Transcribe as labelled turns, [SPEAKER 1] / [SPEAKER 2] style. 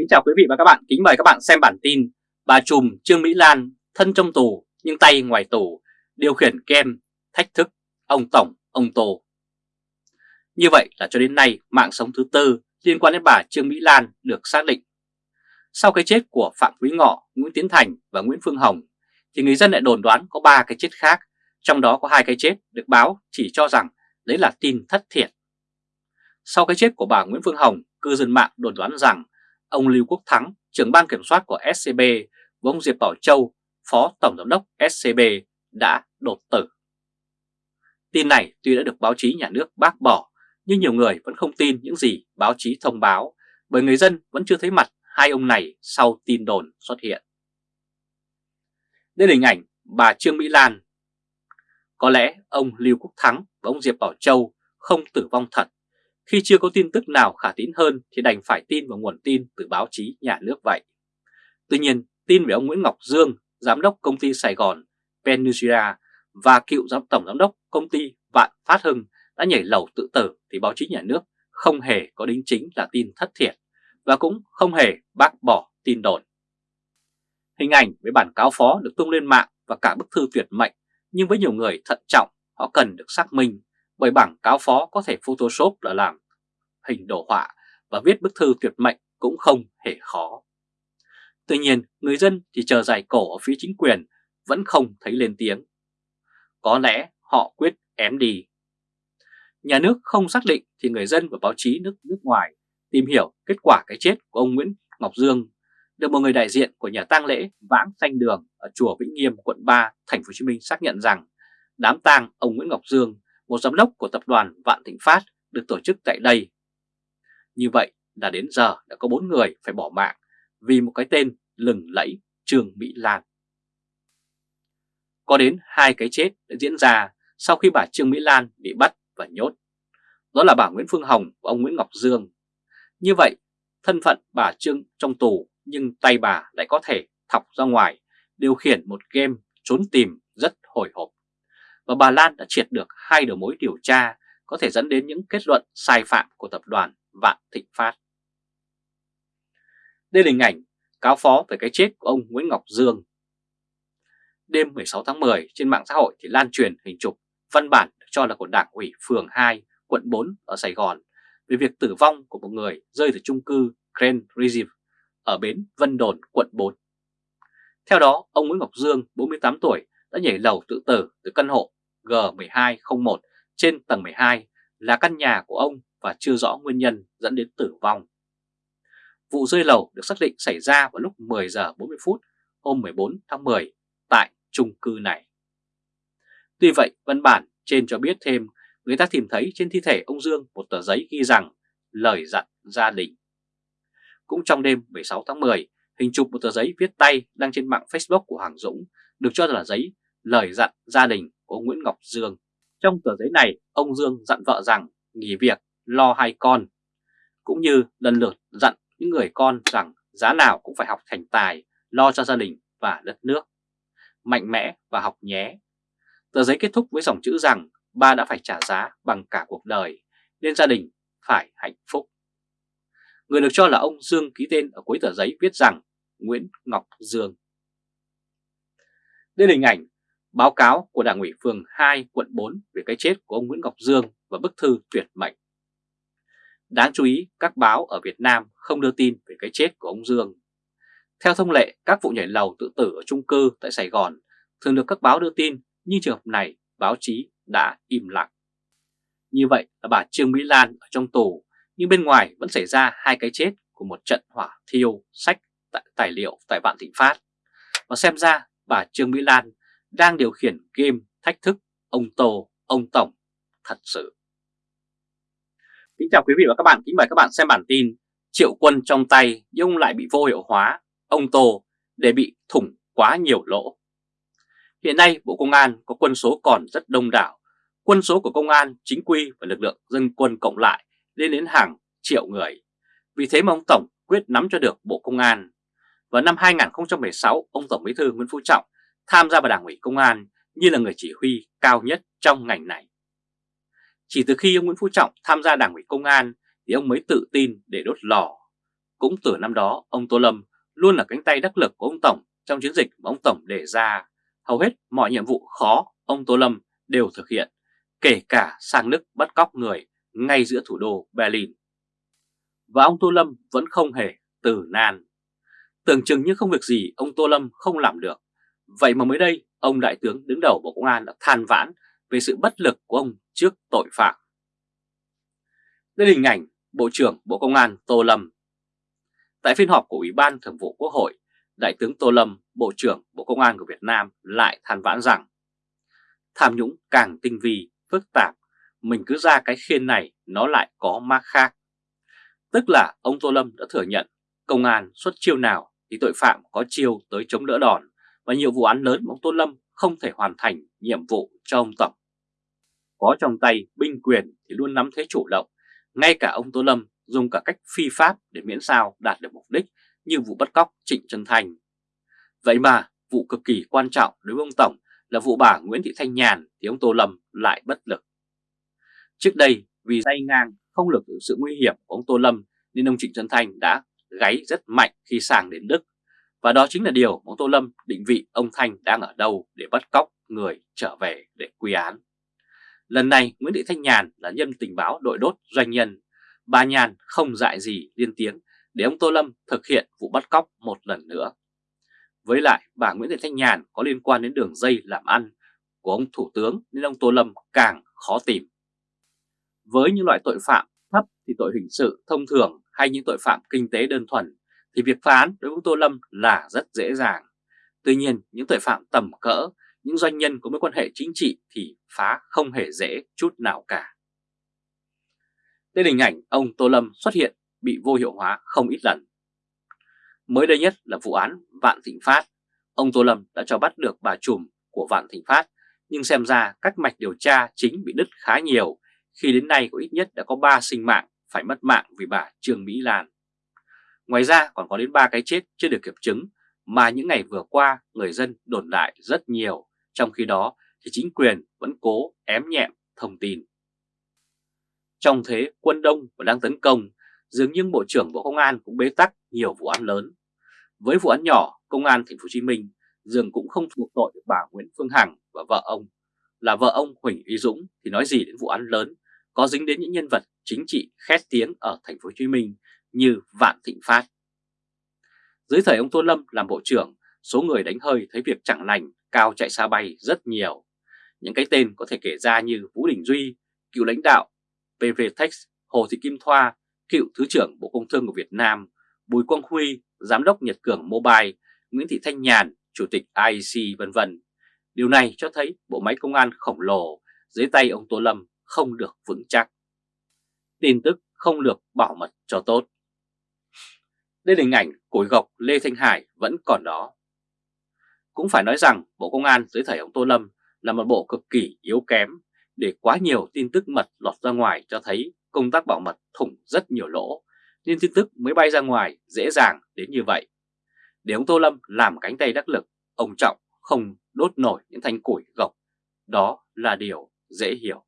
[SPEAKER 1] Kính chào quý vị và các bạn, kính mời các bạn xem bản tin Bà Trùm Trương Mỹ Lan thân trong tù nhưng tay ngoài tù điều khiển kem thách thức ông Tổng, ông Tô. Như vậy là cho đến nay mạng sống thứ tư liên quan đến bà Trương Mỹ Lan được xác định. Sau cái chết của Phạm Quý Ngọ, Nguyễn Tiến Thành và Nguyễn Phương Hồng thì người dân lại đồn đoán có 3 cái chết khác, trong đó có hai cái chết được báo chỉ cho rằng đấy là tin thất thiệt. Sau cái chết của bà Nguyễn Phương Hồng, cư dân mạng đồn đoán rằng ông Lưu Quốc Thắng, trưởng ban kiểm soát của SCB và ông Diệp Bảo Châu, phó tổng giám đốc SCB đã đột tử. Tin này tuy đã được báo chí nhà nước bác bỏ, nhưng nhiều người vẫn không tin những gì báo chí thông báo bởi người dân vẫn chưa thấy mặt hai ông này sau tin đồn xuất hiện. Đây là hình ảnh bà Trương Mỹ Lan. Có lẽ ông Lưu Quốc Thắng và ông Diệp Bảo Châu không tử vong thật khi chưa có tin tức nào khả tín hơn thì đành phải tin vào nguồn tin từ báo chí nhà nước vậy. Tuy nhiên, tin về ông Nguyễn Ngọc Dương, giám đốc công ty Sài Gòn Peninsula và cựu giám tổng giám đốc công ty Vạn Phát Hưng đã nhảy lầu tự tử thì báo chí nhà nước không hề có đính chính là tin thất thiệt và cũng không hề bác bỏ tin đồn. Hình ảnh với bản cáo phó được tung lên mạng và cả bức thư tuyệt mệnh nhưng với nhiều người thận trọng họ cần được xác minh bởi bảng cáo phó có thể Photoshop là làm hình đồ họa và viết bức thư tuyệt mệnh cũng không hề khó. Tuy nhiên, người dân thì chờ dài cổ ở phía chính quyền vẫn không thấy lên tiếng. Có lẽ họ quyết ém đi. Nhà nước không xác định thì người dân và báo chí nước nước ngoài tìm hiểu kết quả cái chết của ông Nguyễn Ngọc Dương được một người đại diện của nhà tang lễ Vãng Xanh Đường ở chùa Vĩnh Nghiêm, quận 3, thành phố Hồ Chí Minh xác nhận rằng đám tang ông Nguyễn Ngọc Dương một giám đốc của tập đoàn Vạn Thịnh Phát được tổ chức tại đây. Như vậy là đến giờ đã có 4 người phải bỏ mạng vì một cái tên lừng lẫy Trương Mỹ Lan. Có đến hai cái chết đã diễn ra sau khi bà Trương Mỹ Lan bị bắt và nhốt. Đó là bà Nguyễn Phương Hồng và ông Nguyễn Ngọc Dương. Như vậy, thân phận bà Trương trong tù nhưng tay bà lại có thể thọc ra ngoài, điều khiển một game trốn tìm rất hồi hộp và bà Lan đã triệt được hai đầu mối điều tra có thể dẫn đến những kết luận sai phạm của tập đoàn Vạn Thịnh Phát. Đây là hình ảnh cáo phó về cái chết của ông Nguyễn Ngọc Dương. Đêm 16 tháng 10 trên mạng xã hội thì lan truyền hình chụp văn bản được cho là của Đảng ủy phường 2, quận 4 ở Sài Gòn về việc tử vong của một người rơi từ chung cư Grand Reserve ở bến Vân Đồn, quận 4. Theo đó, ông Nguyễn Ngọc Dương, 48 tuổi, đã nhảy lầu tự tử từ căn hộ G1201 trên tầng 12 là căn nhà của ông và chưa rõ nguyên nhân dẫn đến tử vong. Vụ rơi lầu được xác định xảy ra vào lúc 10 giờ 40 phút hôm 14 tháng 10 tại chung cư này. Tuy vậy, văn bản trên cho biết thêm người ta tìm thấy trên thi thể ông Dương một tờ giấy ghi rằng lời dặn gia đình. Cũng trong đêm 16 tháng 10, hình chụp một tờ giấy viết tay đăng trên mạng Facebook của Hoàng Dũng được cho là giấy lời dặn gia đình của ông Nguyễn Ngọc Dương. Trong tờ giấy này, ông Dương dặn vợ rằng nghỉ việc, lo hai con, cũng như lần lượt dặn những người con rằng giá nào cũng phải học thành tài, lo cho gia đình và đất nước. Mạnh mẽ và học nhé. Tờ giấy kết thúc với dòng chữ rằng ba đã phải trả giá bằng cả cuộc đời, nên gia đình phải hạnh phúc. Người được cho là ông Dương ký tên ở cuối tờ giấy viết rằng Nguyễn Ngọc Dương. Đây là hình ảnh báo cáo của Đảng ủy phường 2 quận 4 về cái chết của ông Nguyễn Ngọc Dương và bức thư tuyệt mệnh. Đáng chú ý, các báo ở Việt Nam không đưa tin về cái chết của ông Dương. Theo thông lệ, các vụ nhảy lầu tự tử ở chung cư tại Sài Gòn thường được các báo đưa tin, nhưng trường hợp này báo chí đã im lặng. Như vậy là bà Trương Mỹ Lan ở trong tù, nhưng bên ngoài vẫn xảy ra hai cái chết của một trận hỏa thiêu sách tại tài liệu tại Vạn Thịnh Phát. Và xem ra bà Trương Mỹ Lan đang điều khiển game thách thức ông Tô, ông Tổng thật sự. Kính chào quý vị và các bạn, kính mời các bạn xem bản tin Triệu quân trong tay nhưng lại bị vô hiệu hóa, ông Tô để bị thủng quá nhiều lỗ. Hiện nay Bộ Công an có quân số còn rất đông đảo, quân số của công an, chính quy và lực lượng dân quân cộng lại lên đến hàng triệu người. Vì thế mà ông Tổng quyết nắm cho được Bộ Công an. Vào năm 2016, ông Tổng Bí thư Nguyễn Phú Trọng tham gia vào Đảng ủy Công an như là người chỉ huy cao nhất trong ngành này. Chỉ từ khi ông Nguyễn Phú Trọng tham gia Đảng ủy Công an thì ông mới tự tin để đốt lò. Cũng từ năm đó, ông Tô Lâm luôn là cánh tay đắc lực của ông Tổng trong chiến dịch mà ông Tổng đề ra. Hầu hết mọi nhiệm vụ khó ông Tô Lâm đều thực hiện, kể cả sang nước bắt cóc người ngay giữa thủ đô Berlin. Và ông Tô Lâm vẫn không hề từ nan. Tưởng chừng như không việc gì ông Tô Lâm không làm được. Vậy mà mới đây, ông Đại tướng đứng đầu Bộ Công an đã than vãn về sự bất lực của ông trước tội phạm. Đây là hình ảnh Bộ trưởng Bộ Công an Tô Lâm. Tại phiên họp của Ủy ban Thường vụ Quốc hội, Đại tướng Tô Lâm, Bộ trưởng Bộ Công an của Việt Nam lại than vãn rằng tham nhũng càng tinh vi, phức tạp, mình cứ ra cái khiên này nó lại có ma khác. Tức là ông Tô Lâm đã thừa nhận công an xuất chiêu nào thì tội phạm có chiêu tới chống đỡ đòn và nhiều vụ án lớn mà ông Tô Lâm không thể hoàn thành nhiệm vụ cho ông Tổng. Có trong tay binh quyền thì luôn nắm thế chủ động, ngay cả ông Tô Lâm dùng cả cách phi pháp để miễn sao đạt được mục đích như vụ bắt cóc Trịnh Trân Thành. Vậy mà vụ cực kỳ quan trọng đối với ông Tổng là vụ bà Nguyễn Thị Thanh Nhàn thì ông Tô Lâm lại bất lực. Trước đây vì tay ngang không lực sự nguy hiểm của ông Tô Lâm nên ông Trịnh Trân Thành đã gáy rất mạnh khi sang đến Đức. Và đó chính là điều ông Tô Lâm định vị ông Thanh đang ở đâu để bắt cóc người trở về để quy án. Lần này, Nguyễn Thị Thanh Nhàn là nhân tình báo đội đốt doanh nhân. Bà Nhàn không dại gì liên tiếng để ông Tô Lâm thực hiện vụ bắt cóc một lần nữa. Với lại, bà Nguyễn Thị Thanh Nhàn có liên quan đến đường dây làm ăn của ông Thủ tướng nên ông Tô Lâm càng khó tìm. Với những loại tội phạm thấp thì tội hình sự thông thường hay những tội phạm kinh tế đơn thuần thì việc phá án đối với Tô Lâm là rất dễ dàng. Tuy nhiên những tội phạm tầm cỡ, những doanh nhân có mối quan hệ chính trị thì phá không hề dễ chút nào cả. Đây là hình ảnh ông Tô Lâm xuất hiện bị vô hiệu hóa không ít lần. Mới đây nhất là vụ án Vạn Thịnh Phát. Ông Tô Lâm đã cho bắt được bà trùm của Vạn Thịnh Phát, nhưng xem ra các mạch điều tra chính bị đứt khá nhiều khi đến nay có ít nhất đã có 3 sinh mạng phải mất mạng vì bà Trương Mỹ Lan. Ngoài ra còn có đến 3 cái chết chưa được kiểm chứng mà những ngày vừa qua người dân đồn đại rất nhiều, trong khi đó thì chính quyền vẫn cố ém nhẹm thông tin. Trong thế quân đông và đang tấn công, dường như Bộ trưởng Bộ Công an cũng bế tắc nhiều vụ án lớn. Với vụ án nhỏ, Công an Thành phố Hồ Chí Minh dường cũng không thuộc tội được bà Nguyễn Phương Hằng và vợ ông là vợ ông Huỳnh Uy Dũng thì nói gì đến vụ án lớn có dính đến những nhân vật chính trị khét tiếng ở Thành phố Hồ Chí Minh như Vạn Thịnh Phát. Dưới thời ông Tô Lâm làm bộ trưởng, số người đánh hơi thấy việc chẳng lành, cao chạy xa bay rất nhiều. Những cái tên có thể kể ra như Vũ Đình Duy, cựu lãnh đạo PVTech, Hồ Thị Kim Thoa, cựu Thứ trưởng Bộ Công Thương của Việt Nam, Bùi Quang Huy, Giám đốc Nhật Cường Mobile, Nguyễn Thị Thanh Nhàn, Chủ tịch IEC vân vân. Điều này cho thấy bộ máy công an khổng lồ dưới tay ông Tô Lâm không được vững chắc. Tin tức không được bảo mật cho tốt. Đây là hình ảnh cối gọc Lê Thanh Hải vẫn còn đó. Cũng phải nói rằng Bộ Công an dưới thời ông Tô Lâm là một bộ cực kỳ yếu kém để quá nhiều tin tức mật lọt ra ngoài cho thấy công tác bảo mật thủng rất nhiều lỗ nên tin tức mới bay ra ngoài dễ dàng đến như vậy. Để ông Tô Lâm làm cánh tay đắc lực, ông Trọng không đốt nổi những thanh củi gộc. Đó là điều dễ hiểu.